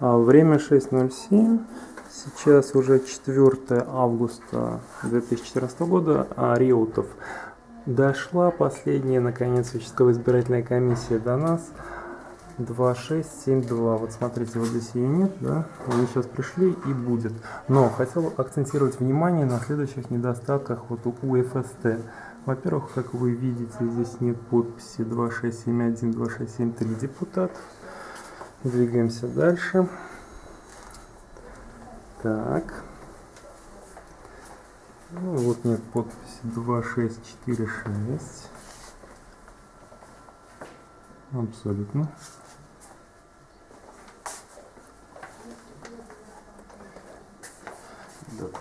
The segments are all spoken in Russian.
А, Время 6.07. Сейчас уже 4 августа 2014 года. А Реутов. Дошла последняя, наконец, участковая избирательная комиссия до нас. 2672. Вот смотрите, вот здесь ее нет, да? Они сейчас пришли и будет. Но хотел акцентировать внимание на следующих недостатках вот у ФСТ. Во-первых, как вы видите, здесь нет подписи 2671, 2673 депутатов. Двигаемся дальше. Так. Ну, вот нет подписи 2646. Абсолютно.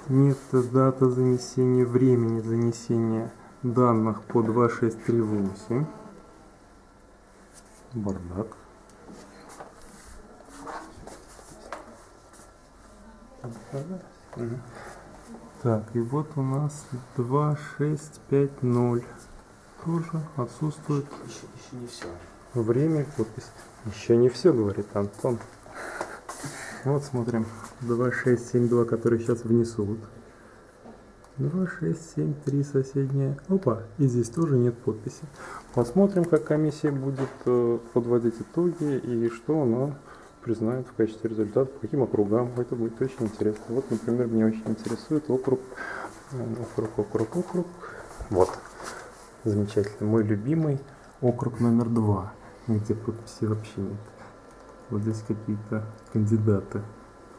Нет дата занесения, времени занесения данных по 2638. Бардак. Так, и вот у нас 2650. Тоже отсутствует Еще, еще не все. время, подпись. Еще не все, говорит Антон. Вот смотрим. 2672, который сейчас внесут. 2673 соседняя. Опа, и здесь тоже нет подписи. Посмотрим, как комиссия будет э, подводить итоги и что она признает в качестве результата, по каким округам. Это будет очень интересно. Вот, например, меня очень интересует округ, э, округ, округ, округ. Вот, замечательно. Мой любимый округ номер два, где подписи вообще нет. Вот здесь какие-то кандидаты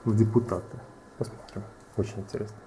в депутаты. Посмотрим. Очень интересно.